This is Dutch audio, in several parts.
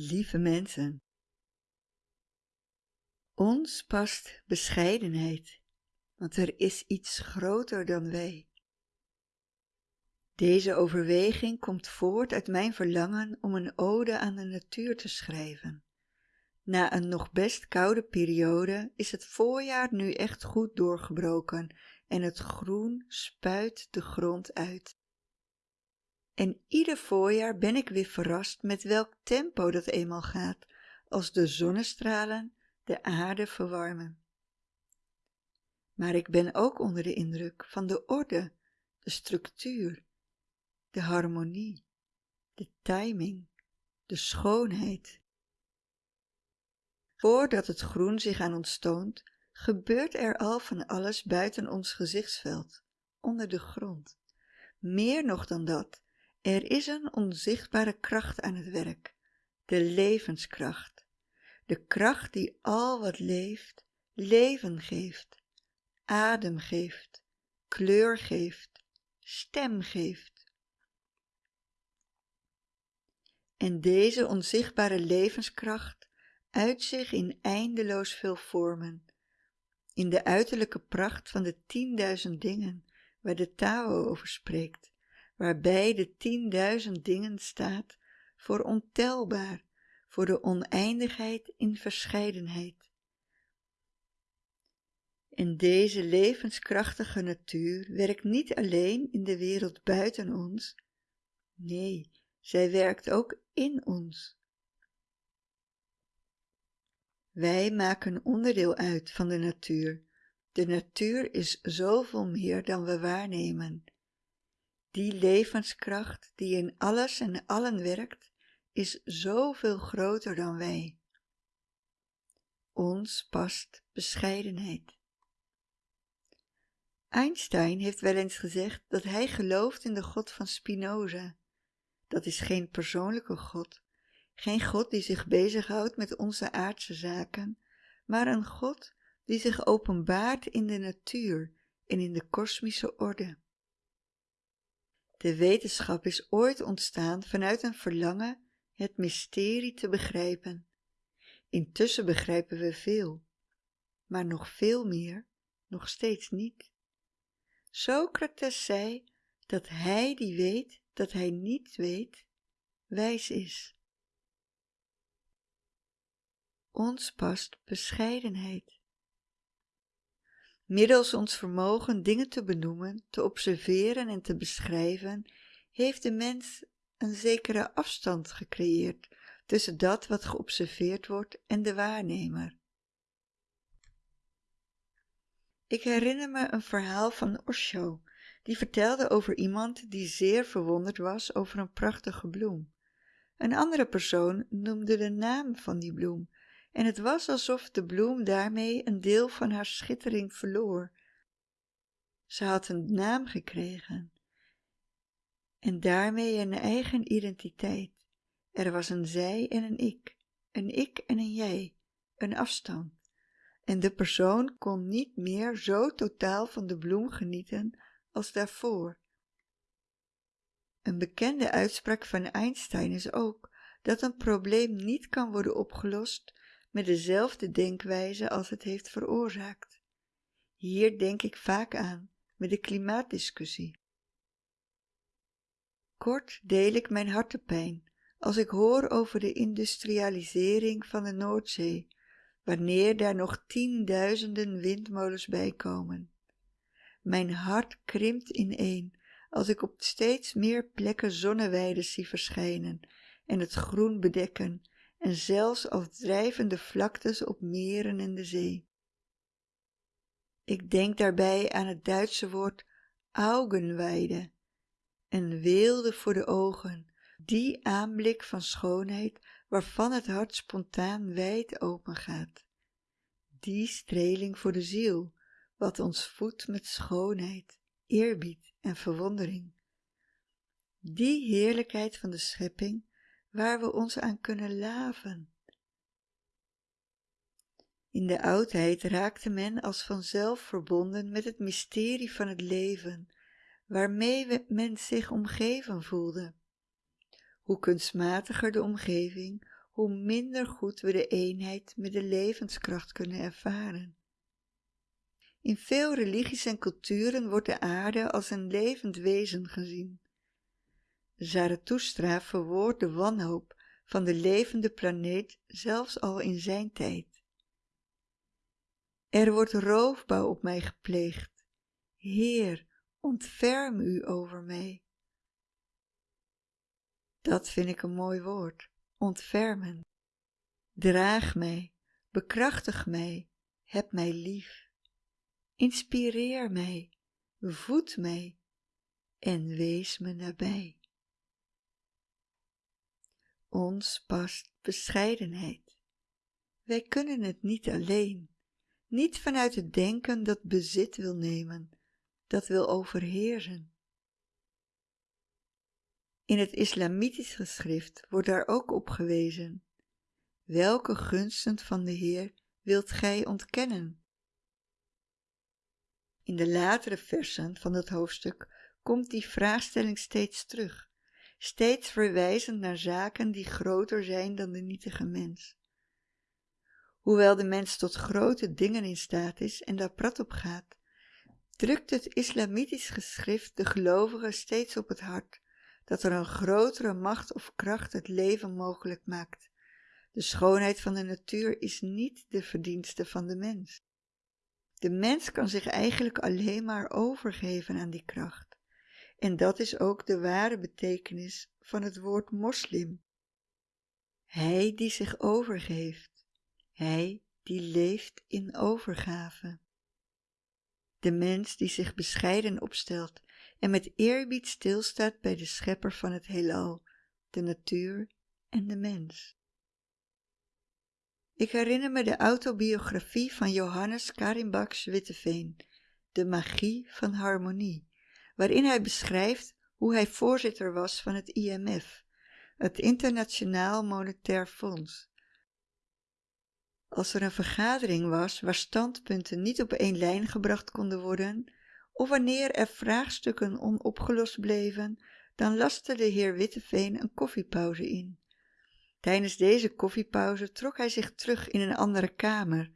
Lieve mensen, ons past bescheidenheid, want er is iets groter dan wij. Deze overweging komt voort uit mijn verlangen om een ode aan de natuur te schrijven. Na een nog best koude periode is het voorjaar nu echt goed doorgebroken en het groen spuit de grond uit. En ieder voorjaar ben ik weer verrast met welk tempo dat eenmaal gaat, als de zonnestralen de aarde verwarmen. Maar ik ben ook onder de indruk van de orde, de structuur, de harmonie, de timing, de schoonheid. Voordat het groen zich aan ons toont, gebeurt er al van alles buiten ons gezichtsveld, onder de grond. Meer nog dan dat, er is een onzichtbare kracht aan het werk, de levenskracht, de kracht die al wat leeft, leven geeft, adem geeft, kleur geeft, stem geeft. En deze onzichtbare levenskracht uit zich in eindeloos veel vormen, in de uiterlijke pracht van de tienduizend dingen waar de Tao over spreekt, waarbij de tienduizend dingen staat voor ontelbaar, voor de oneindigheid in verscheidenheid. En deze levenskrachtige natuur werkt niet alleen in de wereld buiten ons, nee, zij werkt ook in ons. Wij maken onderdeel uit van de natuur. De natuur is zoveel meer dan we waarnemen. Die levenskracht die in alles en allen werkt, is zoveel groter dan wij. Ons past bescheidenheid. Einstein heeft wel eens gezegd dat hij gelooft in de God van Spinoza. Dat is geen persoonlijke God, geen God die zich bezighoudt met onze aardse zaken, maar een God die zich openbaart in de natuur en in de kosmische orde. De wetenschap is ooit ontstaan vanuit een verlangen het mysterie te begrijpen. Intussen begrijpen we veel, maar nog veel meer, nog steeds niet. Socrates zei dat hij die weet dat hij niet weet, wijs is. Ons past bescheidenheid. Middels ons vermogen dingen te benoemen, te observeren en te beschrijven, heeft de mens een zekere afstand gecreëerd tussen dat wat geobserveerd wordt en de waarnemer. Ik herinner me een verhaal van Osho, die vertelde over iemand die zeer verwonderd was over een prachtige bloem. Een andere persoon noemde de naam van die bloem, en het was alsof de bloem daarmee een deel van haar schittering verloor. Ze had een naam gekregen en daarmee een eigen identiteit. Er was een zij en een ik, een ik en een jij, een afstand. En de persoon kon niet meer zo totaal van de bloem genieten als daarvoor. Een bekende uitspraak van Einstein is ook dat een probleem niet kan worden opgelost met dezelfde denkwijze als het heeft veroorzaakt. Hier denk ik vaak aan met de klimaatdiscussie. Kort deel ik mijn hartepijn als ik hoor over de industrialisering van de Noordzee, wanneer daar nog tienduizenden windmolens bij komen. Mijn hart krimpt ineen als ik op steeds meer plekken zonneweiden zie verschijnen en het groen bedekken en zelfs als drijvende vlaktes op meren en de zee. Ik denk daarbij aan het Duitse woord Augenweide, een weelde voor de ogen, die aanblik van schoonheid waarvan het hart spontaan wijd open gaat. Die streling voor de ziel, wat ons voedt met schoonheid, eerbied en verwondering. Die heerlijkheid van de schepping waar we ons aan kunnen laven. In de oudheid raakte men als vanzelf verbonden met het mysterie van het leven, waarmee men zich omgeven voelde. Hoe kunstmatiger de omgeving, hoe minder goed we de eenheid met de levenskracht kunnen ervaren. In veel religies en culturen wordt de aarde als een levend wezen gezien. Zarathustra verwoordt de wanhoop van de levende planeet zelfs al in zijn tijd. Er wordt roofbouw op mij gepleegd. Heer, ontferm u over mij. Dat vind ik een mooi woord, ontfermen. Draag mij, bekrachtig mij, heb mij lief. Inspireer mij, voed mij en wees me nabij. Ons past bescheidenheid. Wij kunnen het niet alleen, niet vanuit het denken dat bezit wil nemen, dat wil overheersen. In het islamitisch geschrift wordt daar ook op gewezen. Welke gunsten van de Heer wilt gij ontkennen? In de latere versen van het hoofdstuk komt die vraagstelling steeds terug, steeds verwijzend naar zaken die groter zijn dan de nietige mens. Hoewel de mens tot grote dingen in staat is en daar prat op gaat, drukt het islamitisch geschrift de gelovigen steeds op het hart dat er een grotere macht of kracht het leven mogelijk maakt. De schoonheid van de natuur is niet de verdienste van de mens. De mens kan zich eigenlijk alleen maar overgeven aan die kracht. En dat is ook de ware betekenis van het woord moslim. Hij die zich overgeeft, hij die leeft in overgave. De mens die zich bescheiden opstelt en met eerbied stilstaat bij de schepper van het heelal, de natuur en de mens. Ik herinner me de autobiografie van Johannes Karimbaks Witteveen, De magie van harmonie, waarin hij beschrijft hoe hij voorzitter was van het IMF, het Internationaal Monetair Fonds. Als er een vergadering was waar standpunten niet op één lijn gebracht konden worden, of wanneer er vraagstukken onopgelost bleven, dan laste de heer Witteveen een koffiepauze in. Tijdens deze koffiepauze trok hij zich terug in een andere kamer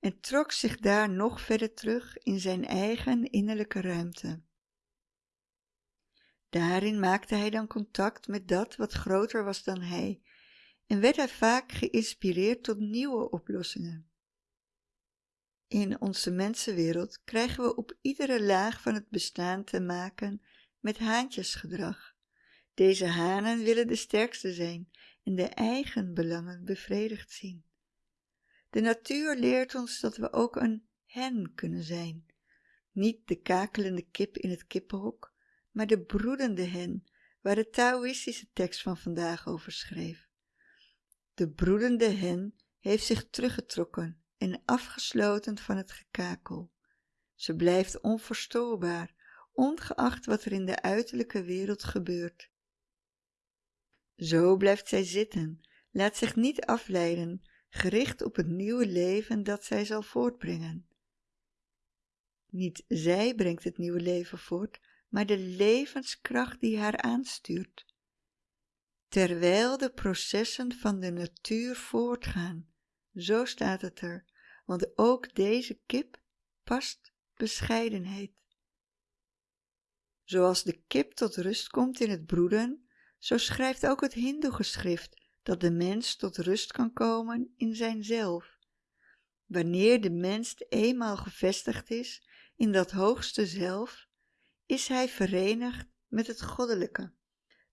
en trok zich daar nog verder terug in zijn eigen innerlijke ruimte. Daarin maakte hij dan contact met dat wat groter was dan hij en werd hij vaak geïnspireerd tot nieuwe oplossingen. In onze mensenwereld krijgen we op iedere laag van het bestaan te maken met haantjesgedrag. Deze hanen willen de sterkste zijn en de eigen belangen bevredigd zien. De natuur leert ons dat we ook een hen kunnen zijn. Niet de kakelende kip in het kippenhok, maar de broedende hen, waar de Taoïstische tekst van vandaag over schreef. De broedende hen heeft zich teruggetrokken en afgesloten van het gekakel. Ze blijft onverstoorbaar, ongeacht wat er in de uiterlijke wereld gebeurt. Zo blijft zij zitten, laat zich niet afleiden, gericht op het nieuwe leven dat zij zal voortbrengen. Niet zij brengt het nieuwe leven voort, maar de levenskracht die haar aanstuurt. Terwijl de processen van de natuur voortgaan, zo staat het er, want ook deze kip past bescheidenheid. Zoals de kip tot rust komt in het broeden, zo schrijft ook het Hindoe-geschrift dat de mens tot rust kan komen in zijnzelf. Wanneer de mens eenmaal gevestigd is in dat hoogste zelf, is hij verenigd met het goddelijke.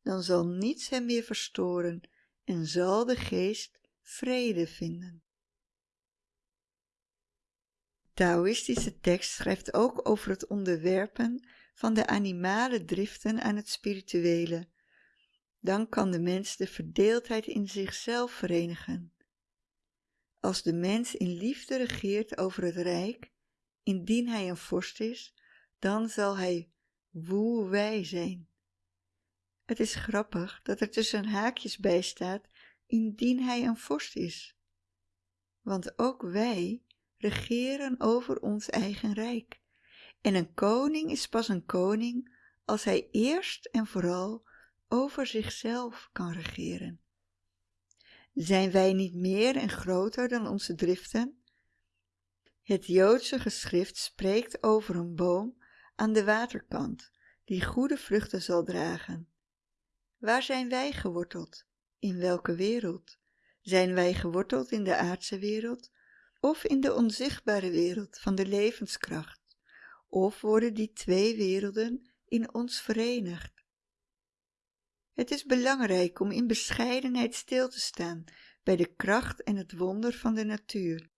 Dan zal niets hem meer verstoren en zal de geest vrede vinden. Taoïstische tekst schrijft ook over het onderwerpen van de animale driften aan het spirituele. Dan kan de mens de verdeeldheid in zichzelf verenigen. Als de mens in liefde regeert over het rijk, indien hij een vorst is, dan zal hij woe-wij zijn. Het is grappig dat er tussen haakjes bij staat, indien hij een vorst is. Want ook wij regeren over ons eigen rijk. En een koning is pas een koning als hij eerst en vooral over zichzelf kan regeren. Zijn wij niet meer en groter dan onze driften? Het Joodse geschrift spreekt over een boom aan de waterkant, die goede vruchten zal dragen. Waar zijn wij geworteld? In welke wereld? Zijn wij geworteld in de aardse wereld of in de onzichtbare wereld van de levenskracht? Of worden die twee werelden in ons verenigd? Het is belangrijk om in bescheidenheid stil te staan bij de kracht en het wonder van de natuur.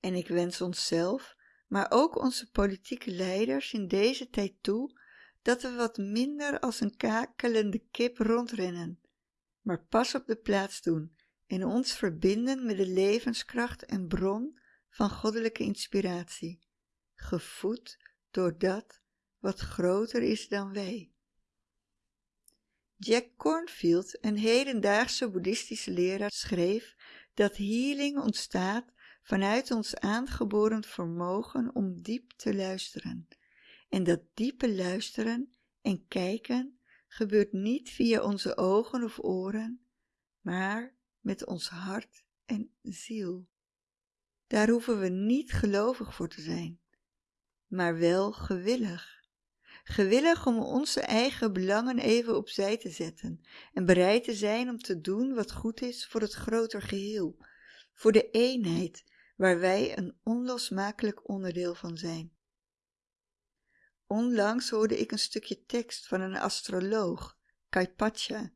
En ik wens onszelf, maar ook onze politieke leiders in deze tijd toe, dat we wat minder als een kakelende kip rondrennen, maar pas op de plaats doen en ons verbinden met de levenskracht en bron van goddelijke inspiratie, gevoed door dat wat groter is dan wij. Jack Cornfield, een hedendaagse boeddhistische leraar, schreef dat healing ontstaat vanuit ons aangeboren vermogen om diep te luisteren. En dat diepe luisteren en kijken gebeurt niet via onze ogen of oren, maar met ons hart en ziel. Daar hoeven we niet gelovig voor te zijn, maar wel gewillig gewillig om onze eigen belangen even opzij te zetten en bereid te zijn om te doen wat goed is voor het groter geheel, voor de eenheid waar wij een onlosmakelijk onderdeel van zijn. Onlangs hoorde ik een stukje tekst van een astroloog, Kaipacha.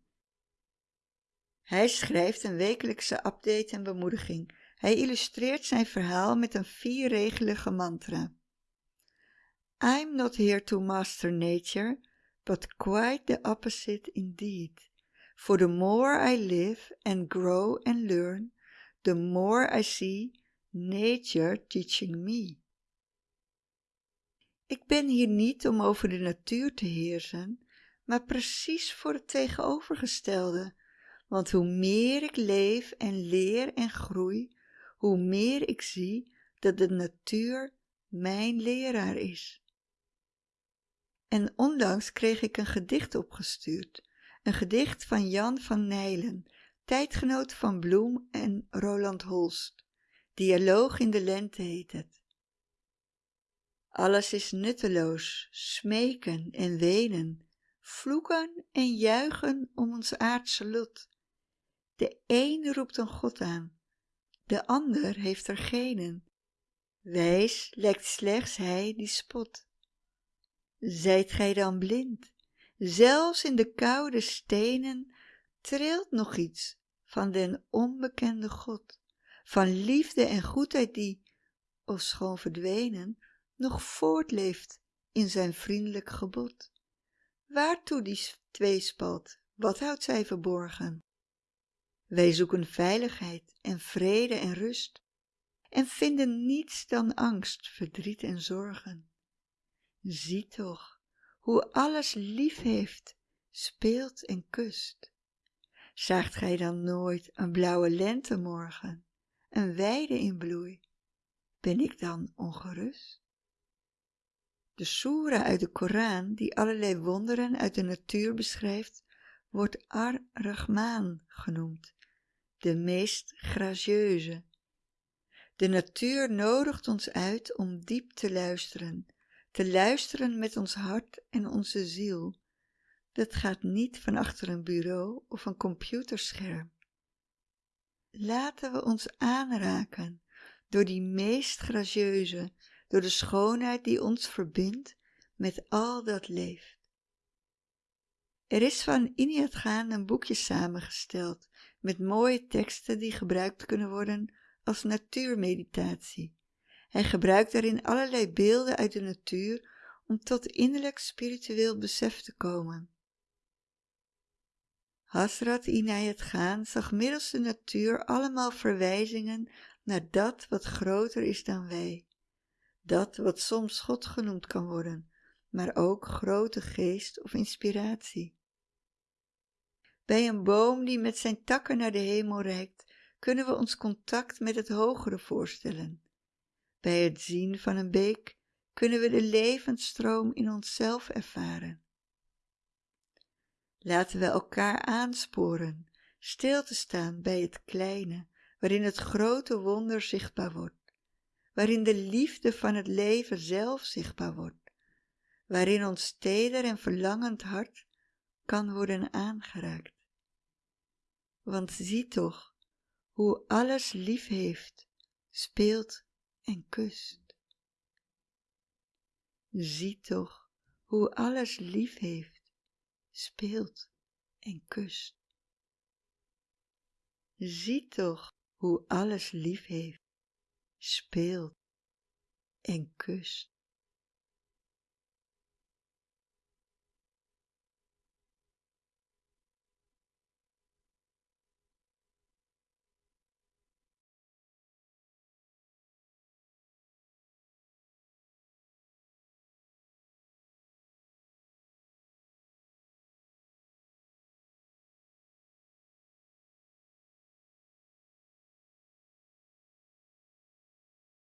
Hij schrijft een wekelijkse update en bemoediging. Hij illustreert zijn verhaal met een vierregelige mantra. I'm not here to master nature, but quite the opposite indeed. For the more I live and grow and learn, the more I see nature teaching me. Ik ben hier niet om over de natuur te heersen, maar precies voor het tegenovergestelde. Want hoe meer ik leef en leer en groei, hoe meer ik zie dat de natuur mijn leraar is. En onlangs kreeg ik een gedicht opgestuurd. Een gedicht van Jan van Nijlen, tijdgenoot van Bloem en Roland Holst. Dialoog in de lente heet het. Alles is nutteloos, smeken en wenen, vloeken en juichen om ons aardse lot. De een roept een God aan, de ander heeft er genen. Wijs lijkt slechts hij die spot. Zijt gij dan blind? Zelfs in de koude stenen trilt nog iets van den onbekende God, van liefde en goedheid die, ofschoon verdwenen, nog voortleeft in zijn vriendelijk gebod. Waartoe die tweespalt, wat houdt zij verborgen? Wij zoeken veiligheid en vrede en rust en vinden niets dan angst, verdriet en zorgen. Zie toch hoe alles lief heeft, speelt en kust. Zaagt gij dan nooit een blauwe lentemorgen, een weide in bloei? Ben ik dan ongerust? De soera uit de Koran, die allerlei wonderen uit de natuur beschrijft, wordt Ar-Rahman genoemd, de meest gracieuze. De natuur nodigt ons uit om diep te luisteren te luisteren met ons hart en onze ziel. Dat gaat niet van achter een bureau of een computerscherm. Laten we ons aanraken door die meest gracieuze, door de schoonheid die ons verbindt met al dat leeft. Er is van Iniat Gaan een boekje samengesteld met mooie teksten die gebruikt kunnen worden als natuurmeditatie. Hij gebruikt daarin allerlei beelden uit de natuur om tot innerlijk spiritueel besef te komen. Hasrat Inayat Gaan zag middels de natuur allemaal verwijzingen naar dat wat groter is dan wij. Dat wat soms God genoemd kan worden, maar ook grote geest of inspiratie. Bij een boom die met zijn takken naar de hemel reikt, kunnen we ons contact met het hogere voorstellen. Bij het zien van een beek kunnen we de levensstroom in onszelf ervaren. Laten we elkaar aansporen stil te staan bij het kleine, waarin het grote wonder zichtbaar wordt, waarin de liefde van het leven zelf zichtbaar wordt, waarin ons teder en verlangend hart kan worden aangeraakt. Want zie toch hoe alles lief heeft, speelt en kust. Zie toch hoe alles lief heeft, speelt en kust. Zie toch hoe alles lief heeft, speelt en kust.